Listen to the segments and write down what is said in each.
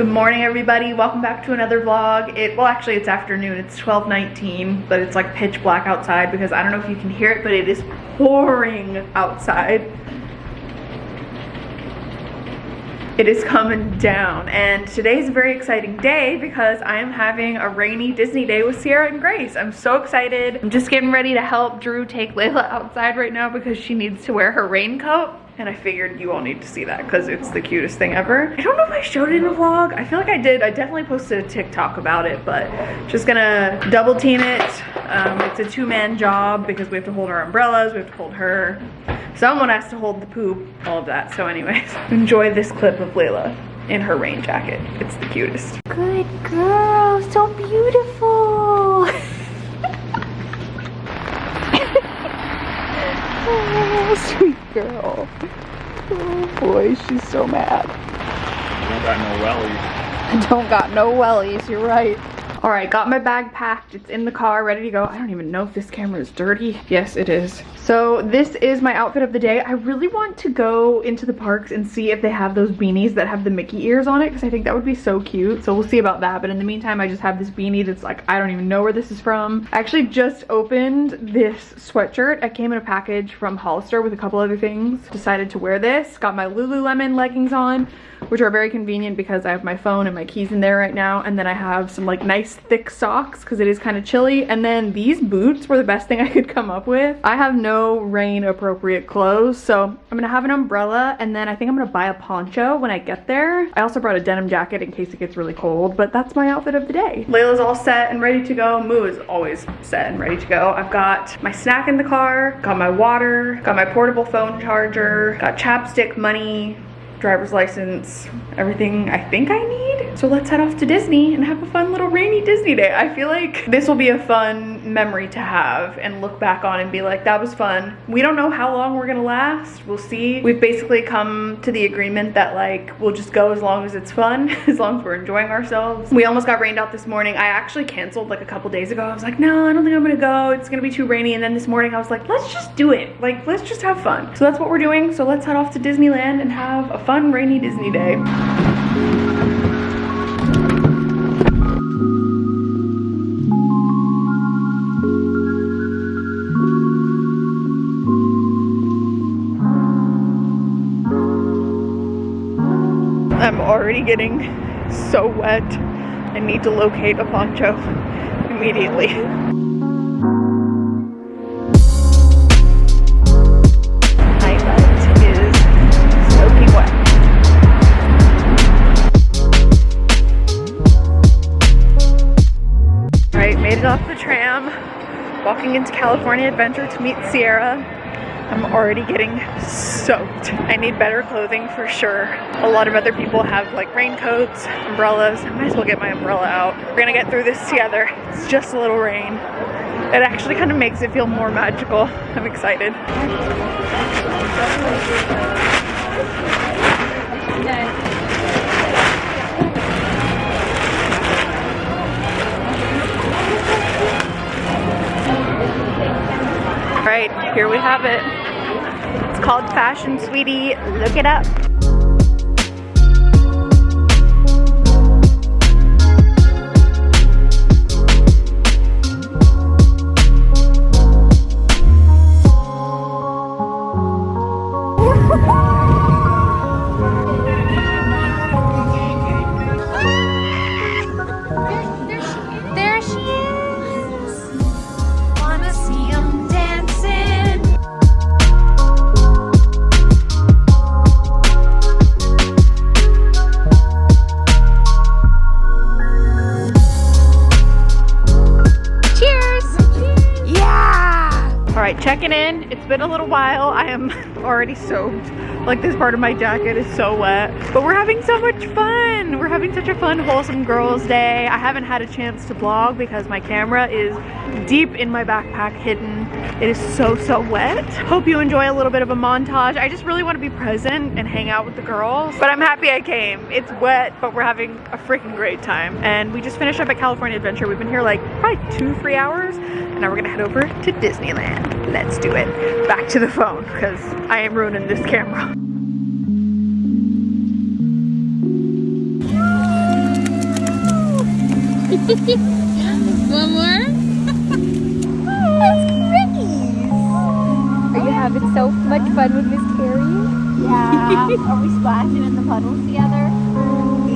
Good morning everybody, welcome back to another vlog. It Well actually it's afternoon, it's 12.19, but it's like pitch black outside because I don't know if you can hear it, but it is pouring outside. It is coming down and today is a very exciting day because I am having a rainy Disney day with Sierra and Grace. I'm so excited. I'm just getting ready to help Drew take Layla outside right now because she needs to wear her raincoat and I figured you all need to see that because it's the cutest thing ever. I don't know if I showed it in a vlog. I feel like I did. I definitely posted a TikTok about it, but just gonna double team it. Um, it's a two-man job because we have to hold our umbrellas, we have to hold her. Someone has to hold the poop, all of that. So anyways, enjoy this clip of Layla in her rain jacket. It's the cutest. Good girl, so beautiful. Oh, sweet girl. Oh boy, she's so mad. Don't got no wellies. Don't got no wellies, you're right. All right, got my bag packed. It's in the car, ready to go. I don't even know if this camera is dirty. Yes, it is. So this is my outfit of the day. I really want to go into the parks and see if they have those beanies that have the Mickey ears on it because I think that would be so cute. So we'll see about that. But in the meantime, I just have this beanie that's like, I don't even know where this is from. I actually just opened this sweatshirt. It came in a package from Hollister with a couple other things. Decided to wear this. Got my Lululemon leggings on which are very convenient because I have my phone and my keys in there right now. And then I have some like nice thick socks because it is kind of chilly. And then these boots were the best thing I could come up with. I have no rain appropriate clothes. So I'm gonna have an umbrella and then I think I'm gonna buy a poncho when I get there. I also brought a denim jacket in case it gets really cold, but that's my outfit of the day. Layla's all set and ready to go. Moo is always set and ready to go. I've got my snack in the car, got my water, got my portable phone charger, got chapstick money, driver's license, everything I think I need. So let's head off to Disney and have a fun little rainy Disney day. I feel like this will be a fun memory to have and look back on and be like, that was fun. We don't know how long we're gonna last. We'll see. We've basically come to the agreement that like, we'll just go as long as it's fun, as long as we're enjoying ourselves. We almost got rained out this morning. I actually canceled like a couple days ago. I was like, no, I don't think I'm gonna go. It's gonna be too rainy. And then this morning I was like, let's just do it. Like, let's just have fun. So that's what we're doing. So let's head off to Disneyland and have a fun rainy Disney day. Already getting so wet. I need to locate a poncho immediately. My butt is soaking wet. All right, made it off the tram. Walking into California Adventure to meet Sierra. I'm already getting soaked. I need better clothing for sure. A lot of other people have like raincoats, umbrellas. I might as well get my umbrella out. We're gonna get through this together. It's just a little rain. It actually kind of makes it feel more magical. I'm excited. All right, here we have it. Called Fashion Sweetie. Look it up. Already soaked. Like this part of my jacket is so wet. But we're having so much fun. We're having such a fun, wholesome girls day. I haven't had a chance to vlog because my camera is deep in my backpack hidden. It is so, so wet. Hope you enjoy a little bit of a montage. I just really want to be present and hang out with the girls. But I'm happy I came. It's wet, but we're having a freaking great time. And we just finished up at California Adventure. We've been here like probably two, three hours. And now we're gonna head over to Disneyland. Let's do it. Back to the phone because I am ruining this camera. One more? That's Ricky's. Are you having so much fun with Miss Carrie? Yeah. Are we splashing in the puddles together?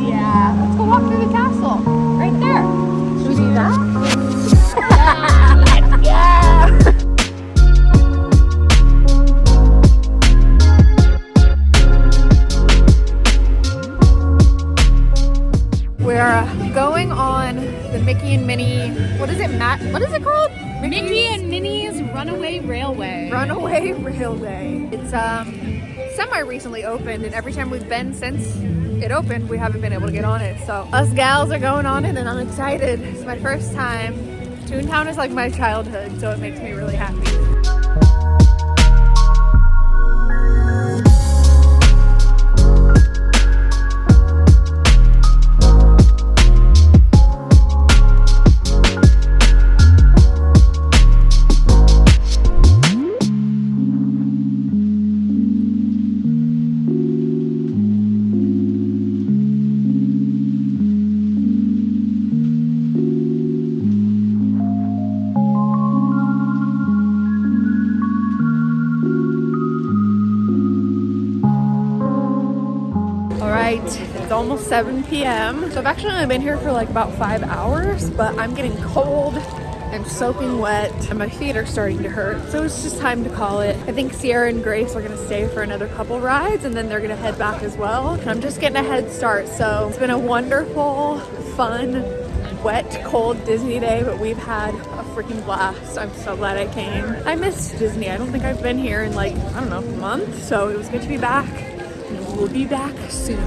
Yeah. Let's go walk through the castle. Right there. Should we do that? Recently opened, and every time we've been since it opened, we haven't been able to get on it. So us gals are going on it, and I'm excited. It's my first time. Toontown is like my childhood, so it makes me really happy. All right, it's almost 7 p.m. So I've actually only been here for like about five hours, but I'm getting cold and soaking wet and my feet are starting to hurt. So it's just time to call it. I think Sierra and Grace are gonna stay for another couple rides and then they're gonna head back as well. And I'm just getting a head start. So it's been a wonderful, fun, wet, cold Disney day, but we've had a freaking blast. I'm so glad I came. I miss Disney. I don't think I've been here in like, I don't know, a month. So it was good to be back. We'll be back soon.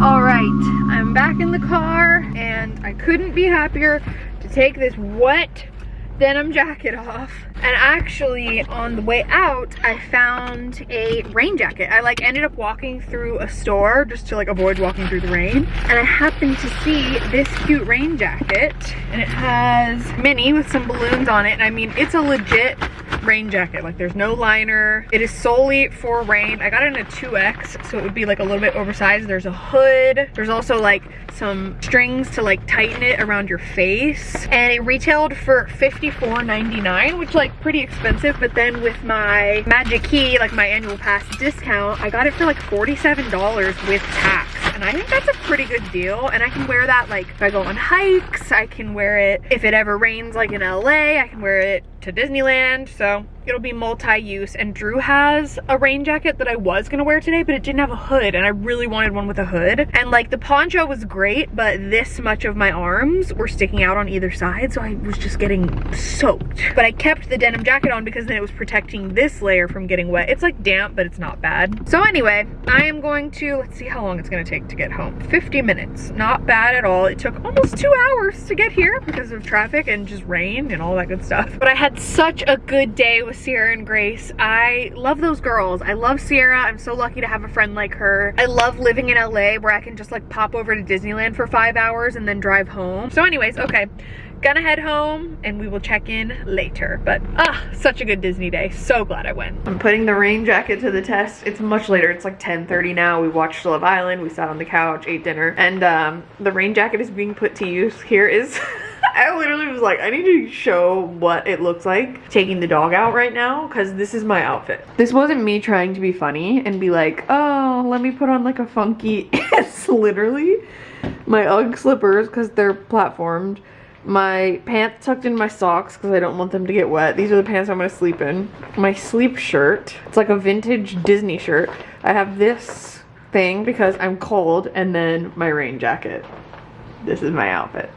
All right, I'm back in the car and I couldn't be happier to take this wet denim jacket off. And actually on the way out, I found a rain jacket. I like ended up walking through a store just to like avoid walking through the rain. And I happened to see this cute rain jacket and it has Minnie with some balloons on it. And I mean, it's a legit rain jacket. Like there's no liner. It is solely for rain. I got it in a 2X, so it would be like a little bit oversized. There's a hood. There's also like some strings to like tighten it around your face. And it retailed for $54.99, which like pretty expensive. But then with my Magic Key, like my annual pass discount, I got it for like $47 with tax. And I think that's a pretty good deal. And I can wear that like if I go on hikes, I can wear it if it ever rains like in LA, I can wear it to Disneyland. So it'll be multi-use and Drew has a rain jacket that I was gonna wear today but it didn't have a hood and I really wanted one with a hood. And like the poncho was great but this much of my arms were sticking out on either side so I was just getting soaked. But I kept the denim jacket on because then it was protecting this layer from getting wet. It's like damp but it's not bad. So anyway I am going to let's see how long it's gonna take to get home. 50 minutes. Not bad at all. It took almost two hours to get here because of traffic and just rain and all that good stuff. But I had such a good day with Sierra and Grace. I love those girls. I love Sierra. I'm so lucky to have a friend like her. I love living in LA where I can just like pop over to Disneyland for five hours and then drive home. So anyways, okay. Gonna head home and we will check in later. But ah, such a good Disney day. So glad I went. I'm putting the rain jacket to the test. It's much later. It's like 10.30 now. We watched Love Island. We sat on the couch, ate dinner. And um, the rain jacket is being put to use. Here is... I literally was like, I need to show what it looks like taking the dog out right now because this is my outfit. This wasn't me trying to be funny and be like, oh, let me put on like a funky. it's literally my Ugg slippers because they're platformed. My pants tucked in my socks because I don't want them to get wet. These are the pants I'm going to sleep in. My sleep shirt. It's like a vintage Disney shirt. I have this thing because I'm cold and then my rain jacket. This is my outfit.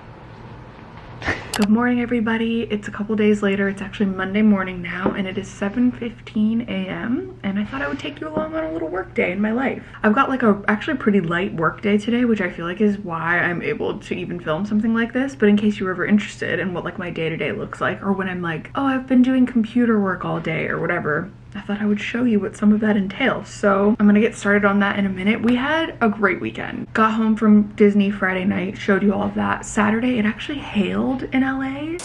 Good morning everybody. It's a couple days later. It's actually Monday morning now and it is 7.15 a.m. and I thought I would take you along on a little work day in my life. I've got like a actually pretty light work day today which I feel like is why I'm able to even film something like this but in case you were ever interested in what like my day-to-day -day looks like or when I'm like oh I've been doing computer work all day or whatever I thought I would show you what some of that entails. So I'm gonna get started on that in a minute. We had a great weekend. Got home from Disney Friday night, showed you all of that. Saturday, it actually hailed in LA.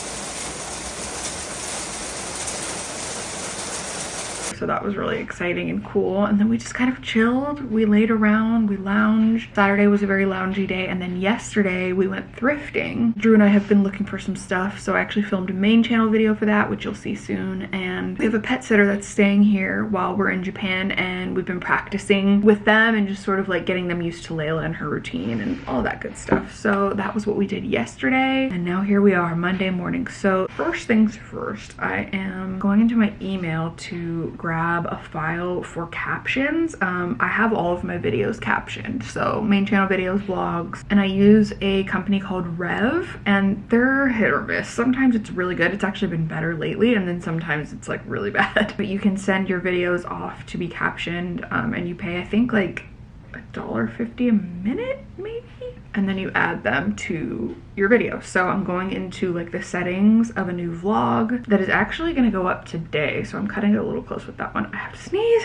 So that was really exciting and cool. And then we just kind of chilled. We laid around, we lounged. Saturday was a very loungy day. And then yesterday we went thrifting. Drew and I have been looking for some stuff. So I actually filmed a main channel video for that, which you'll see soon. And we have a pet sitter that's staying here while we're in Japan. And we've been practicing with them and just sort of like getting them used to Layla and her routine and all that good stuff. So that was what we did yesterday. And now here we are Monday morning. So first things first, I am going into my email to grab a file for captions. Um, I have all of my videos captioned. So main channel videos, vlogs, and I use a company called Rev and they're hit or miss. Sometimes it's really good. It's actually been better lately. And then sometimes it's like really bad. But you can send your videos off to be captioned um, and you pay, I think like $1.50 a minute maybe and then you add them to your video. So i'm going into like the settings of a new vlog that is actually to go up today. So i'm cutting it a little close with that one. I have to sneeze.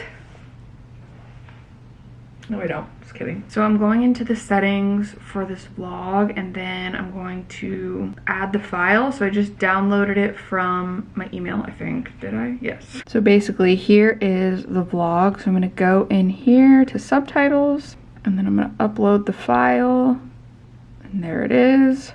No i don't. Just kidding. So i'm going into the settings for this vlog and then i'm going to add the file. So i just downloaded it from my email i think. Did i? Yes. So basically here is the vlog. So i'm going to go in here to subtitles and then i'm going to upload the file and there it is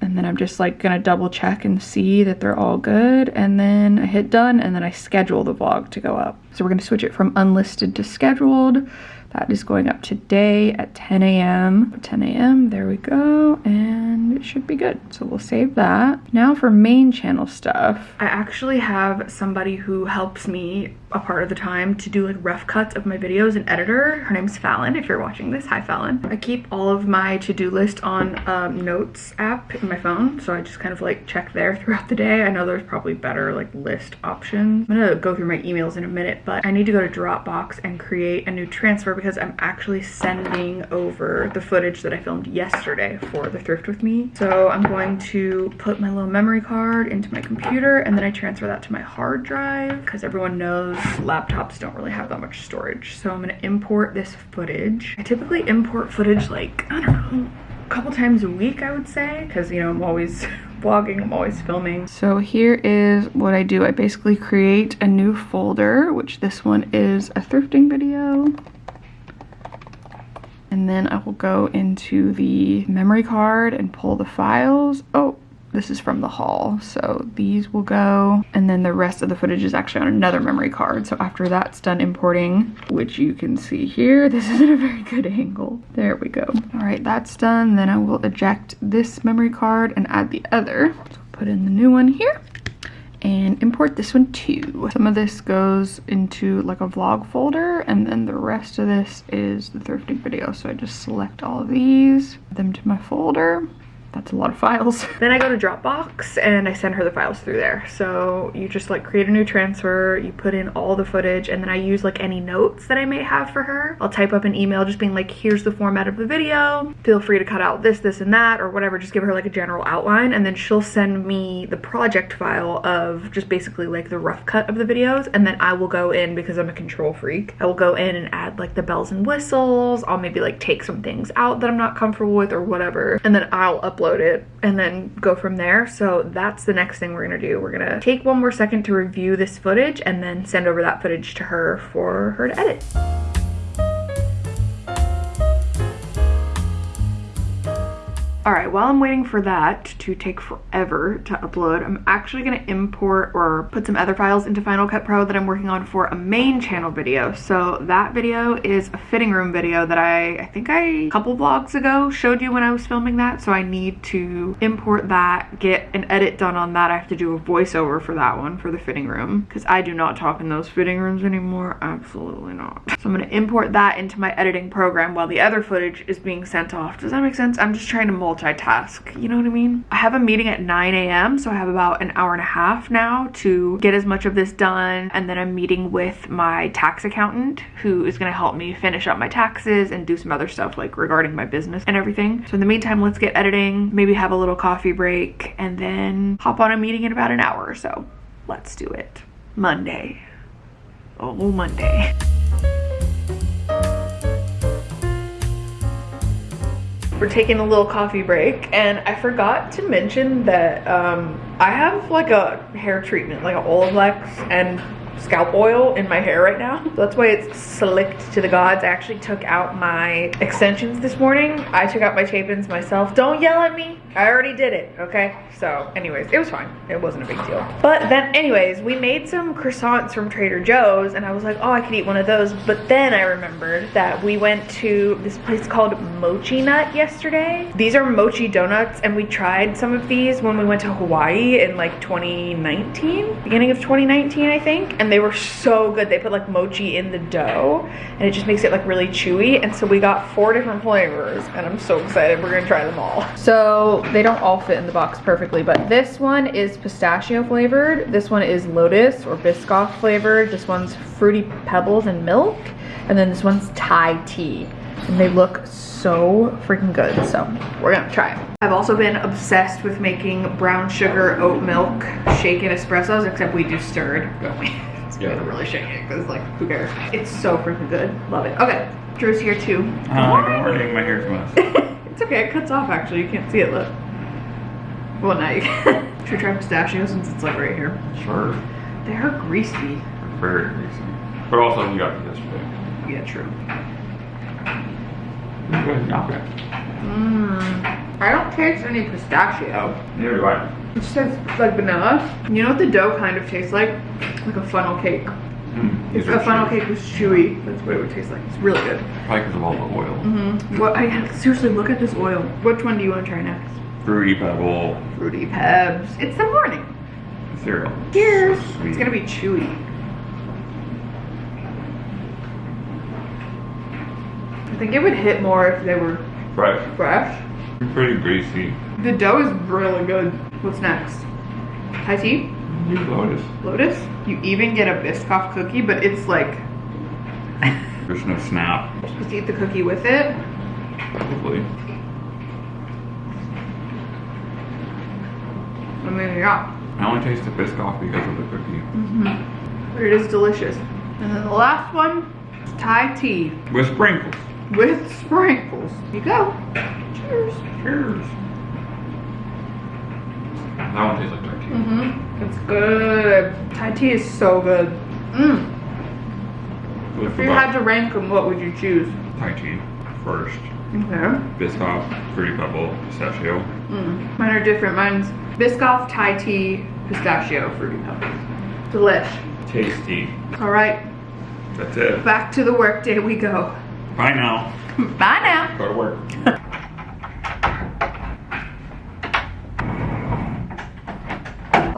and then I'm just like gonna double check and see that they're all good and then I hit done and then I schedule the vlog to go up. So we're gonna switch it from unlisted to scheduled. That is going up today at 10 a.m. 10 a.m. There we go. And it should be good. So we'll save that. Now for main channel stuff. I actually have somebody who helps me a part of the time to do like rough cuts of my videos an editor her name's Fallon if you're watching this hi Fallon I keep all of my to-do list on um, notes app in my phone so I just kind of like check there throughout the day I know there's probably better like list options I'm gonna go through my emails in a minute but I need to go to Dropbox and create a new transfer because I'm actually sending over the footage that I filmed yesterday for the thrift with me so I'm going to put my little memory card into my computer and then I transfer that to my hard drive because everyone knows laptops don't really have that much storage. So I'm gonna import this footage. I typically import footage like, I don't know, a couple times a week, I would say, because, you know, I'm always vlogging, I'm always filming. So here is what I do. I basically create a new folder, which this one is a thrifting video. And then I will go into the memory card and pull the files. Oh, this is from the haul so these will go. And then the rest of the footage is actually on another memory card. So after that's done importing which you can see here this isn't a very good angle. There we go. All right that's done. Then i will eject this memory card and add the other. So put in the new one here and import this one too. Some of this goes into like a vlog folder and then the rest of this is the thrifting video. So I just select all of these, them to my folder that's a lot of files. then I go to Dropbox and I send her the files through there. So you just like create a new transfer, you put in all the footage, and then I use like any notes that I may have for her. I'll type up an email just being like, here's the format of the video. Feel free to cut out this, this, and that, or whatever. Just give her like a general outline, and then she'll send me the project file of just basically like the rough cut of the videos, and then I will go in because I'm a control freak. I will go in and add like the bells and whistles. I'll maybe like take some things out that I'm not comfortable with or whatever, and then I'll upload upload it and then go from there. So that's the next thing we're gonna do. We're gonna take one more second to review this footage and then send over that footage to her for her to edit. All right, while I'm waiting for that to take forever to upload, I'm actually gonna import or put some other files into Final Cut Pro that I'm working on for a main channel video. So that video is a fitting room video that I, I think I, a couple vlogs ago, showed you when I was filming that. So I need to import that, get an edit done on that. I have to do a voiceover for that one, for the fitting room, because I do not talk in those fitting rooms anymore, absolutely not. So I'm gonna import that into my editing program while the other footage is being sent off. Does that make sense? I'm just trying to multitask multitask, you know what I mean? I have a meeting at 9 a.m. so I have about an hour and a half now to get as much of this done and then I'm meeting with my tax accountant who is going to help me finish up my taxes and do some other stuff like regarding my business and everything. So in the meantime, let's get editing, maybe have a little coffee break and then hop on a meeting in about an hour or so. Let's do it. Monday. Oh, Monday. we're taking a little coffee break and I forgot to mention that um, I have like a hair treatment, like an Olaplex and scalp oil in my hair right now. That's why it's slicked to the gods. I actually took out my extensions this morning. I took out my tape-ins myself. Don't yell at me. I already did it, okay? So anyways, it was fine. It wasn't a big deal. But then anyways, we made some croissants from Trader Joe's and I was like, oh, I could eat one of those. But then I remembered that we went to this place called Mochi Nut yesterday. These are mochi donuts and we tried some of these when we went to Hawaii in like 2019, beginning of 2019, I think. And they were so good. They put like mochi in the dough and it just makes it like really chewy. And so we got four different flavors and I'm so excited. We're gonna try them all. So they don't all fit in the box perfectly, but this one is pistachio flavored. This one is lotus or Biscoff flavored. This one's fruity pebbles and milk. And then this one's Thai tea. And they look so freaking good. So we're gonna try it. I've also been obsessed with making brown sugar oat milk shaken espressos, except we do stirred, don't we? Yeah. yeah. really shake it because like who cares? It's so freaking good. Love it. Okay, Drew's here too. Hi, good morning. My hair's a mess. it's okay, it cuts off actually. You can't see it, look. Well, now you can. Should we try pistachio since it's like right here? Sure. They are greasy. Very greasy. But also, you got it yesterday. Yeah, true. Good, not bad. Mmm. I don't taste any pistachio. Neither do I. It just tastes like vanilla. You know what the dough kind of tastes like? Like a funnel cake. Mm, are a funnel chewy. cake was chewy, that's what it would taste like. It's really good. Probably because of all the oil. Mm-hmm. What? I seriously look at this oil. Which one do you want to try next? Fruity pebble Fruity Pebs. It's the morning. cereal. Cheers. Sweet. It's gonna be chewy. I think it would hit more if they were Fresh. fresh. Pretty greasy. The dough is really good. What's next? Thai tea? Lotus. Lotus? You even get a Biscoff cookie, but it's like There's no snap. you're supposed to eat the cookie with it. Hopefully. I mean, yeah. I only taste the Biscoff because of the cookie. Mm-hmm. But it is delicious. And then the last one, Thai tea With sprinkles. with sprinkles. You go. Cheers. Cheers. That one tastes like Thai tea. Mm-hmm. It's good. Thai tea is so good. Mmm. If you had to rank them, what would you choose? Thai tea first. Okay. Biscoff, fruity pebble, pistachio. Mm. Mine are different. Mine's Biscoff, Thai tea, pistachio, fruity pebbles. Delish. Tasty. All right, That's it. back to the work day we go. Bye now. Bye now. Go to work.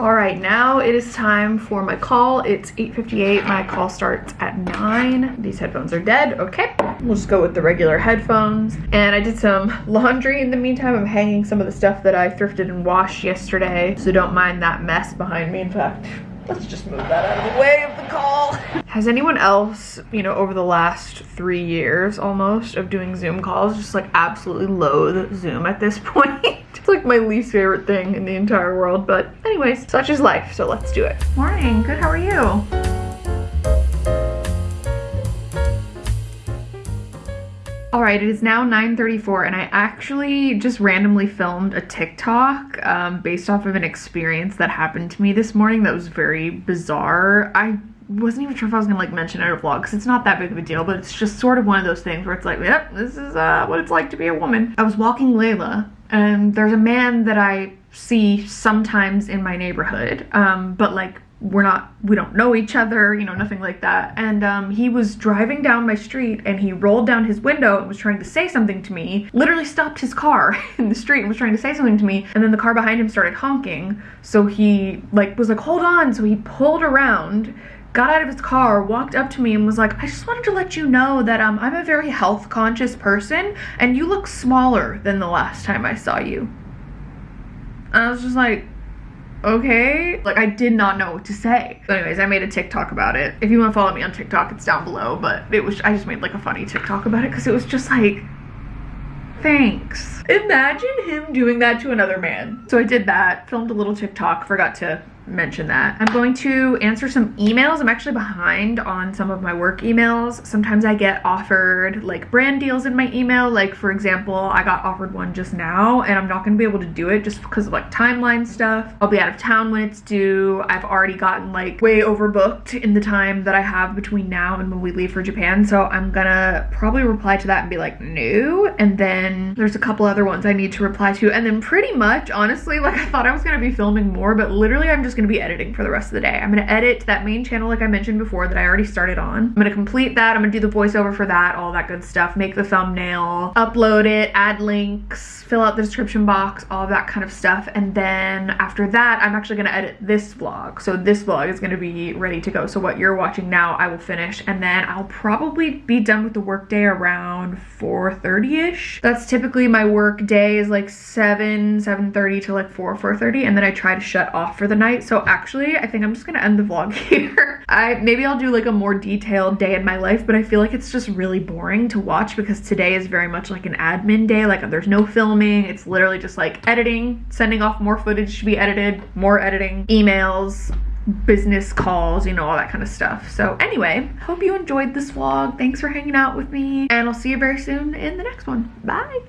All right, now it is time for my call. It's 8.58. My call starts at 9. These headphones are dead. Okay. We'll just go with the regular headphones. And I did some laundry in the meantime. I'm hanging some of the stuff that I thrifted and washed yesterday. So don't mind that mess behind me. In fact, let's just move that out of the way of the call. Has anyone else, you know, over the last three years almost of doing Zoom calls, just like absolutely loathe Zoom at this point? Like my least favorite thing in the entire world. But anyways, such is life. So let's do it. Morning. Good. How are you? All right, it is now 9.34 and I actually just randomly filmed a TikTok um, based off of an experience that happened to me this morning that was very bizarre. I wasn't even sure if I was gonna like mention it in a vlog because it's not that big of a deal, but it's just sort of one of those things where it's like, yep, this is uh, what it's like to be a woman. I was walking Layla and there's a man that I see sometimes in my neighborhood, um, but like we're not we don't know each other you know nothing like that. And um, he was driving down my street and he rolled down his window and was trying to say something to me literally stopped his car in the street and was trying to say something to me and then the car behind him started honking. So he like was like hold on. So he pulled around got out of his car walked up to me and was like i just wanted to let you know that um, i'm a very health conscious person and you look smaller than the last time i saw you. And i was just like okay. Like i did not know what to say. So anyways i made a tiktok about it. If you want to follow me on tiktok it's down below but it was i just made like a funny tiktok about it because it was just like thanks. Imagine him doing that to another man. So i did that filmed a little tiktok forgot to mention that. I'm going to answer some emails. I'm actually behind on some of my work emails. Sometimes I get offered like brand deals in my email. Like for example, I got offered one just now and I'm not gonna be able to do it just because of like timeline stuff. I'll be out of town when it's due. I've already gotten like way overbooked in the time that I have between now and when we leave for Japan. So I'm gonna probably reply to that and be like, no. And then there's a couple other ones I need to reply to. And then pretty much, honestly, like I thought I was gonna be filming more, but literally I'm just gonna be editing for the rest of the day. I'm gonna edit that main channel like I mentioned before that I already started on. I'm gonna complete that. I'm gonna do the voiceover for that, all that good stuff, make the thumbnail, upload it, add links, fill out the description box, all that kind of stuff. And then after that, I'm actually gonna edit this vlog. So this vlog is gonna be ready to go. So what you're watching now, I will finish. And then I'll probably be done with the workday around 4.30ish. That's typically my work day is like 7, 7.30 to like 4, 4.30. And then I try to shut off for the night. So actually, I think I'm just gonna end the vlog here. I Maybe I'll do like a more detailed day in my life, but I feel like it's just really boring to watch because today is very much like an admin day. Like there's no filming. It's literally just like editing, sending off more footage to be edited, more editing, emails, business calls, you know, all that kind of stuff. So anyway, hope you enjoyed this vlog. Thanks for hanging out with me and I'll see you very soon in the next one. Bye.